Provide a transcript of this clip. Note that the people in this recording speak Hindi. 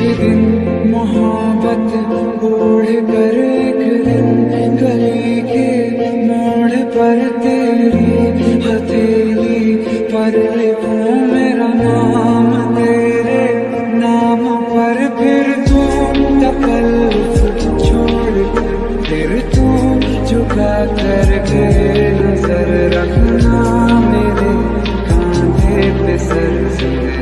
दिन मोहब्बत ओढ़ कर एक दिन गली के मोड़ पर तेरी हथेली पर लिखूं मेरा नाम, तेरे नाम पर फिर तू तकल्लुफ छोड़। फिर तू झुका कर के नज़र रखना मेरे कांधे पे सर से